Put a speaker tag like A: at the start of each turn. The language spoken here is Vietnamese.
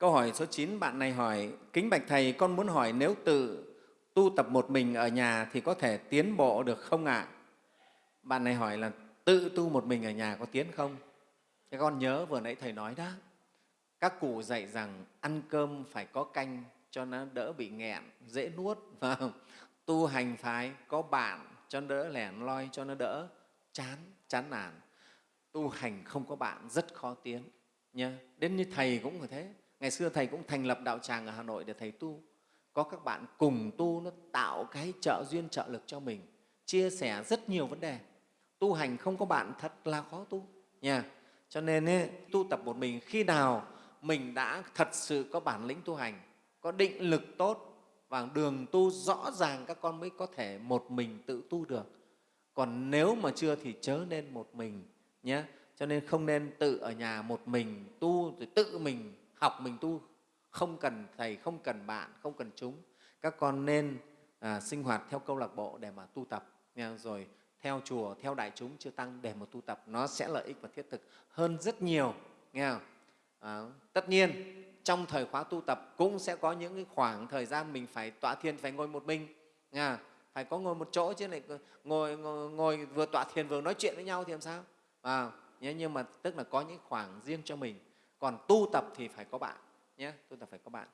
A: Câu hỏi số 9, bạn này hỏi, Kính Bạch Thầy, con muốn hỏi nếu tự tu tập một mình ở nhà thì có thể tiến bộ được không ạ? Bạn này hỏi là tự tu một mình ở nhà có tiến không? Thế con nhớ vừa nãy Thầy nói đó, các cụ dạy rằng ăn cơm phải có canh cho nó đỡ bị nghẹn, dễ nuốt. Và tu hành phải có bạn cho nó đỡ lẻn loi, cho nó đỡ chán, chán nản. Tu hành không có bạn rất khó tiến. Nha. Đến như Thầy cũng như thế. Ngày xưa Thầy cũng thành lập đạo tràng ở Hà Nội để Thầy tu. Có các bạn cùng tu, nó tạo cái trợ duyên, trợ lực cho mình, chia sẻ rất nhiều vấn đề. Tu hành không có bạn thật là khó tu. Nha. Cho nên ấy, tu tập một mình khi nào mình đã thật sự có bản lĩnh tu hành, có định lực tốt và đường tu rõ ràng các con mới có thể một mình tự tu được. Còn nếu mà chưa thì chớ nên một mình nhé. Cho nên không nên tự ở nhà một mình tu rồi tự mình học mình tu, không cần thầy, không cần bạn, không cần chúng. Các con nên à, sinh hoạt theo câu lạc bộ để mà tu tập. Nha. rồi theo chùa, theo đại chúng chưa tăng để mà tu tập. Nó sẽ lợi ích và thiết thực hơn rất nhiều. Nghe không? À, tất nhiên trong thời khóa tu tập cũng sẽ có những cái khoảng thời gian mình phải tọa thiền phải ngồi một mình. Nghe phải có ngồi một chỗ chứ lại ngồi, ngồi, ngồi vừa tọa thiền vừa nói chuyện với nhau thì làm sao? À, nhưng mà tức là có những khoảng riêng cho mình còn tu tập thì phải có bạn nhé tu tập phải có bạn.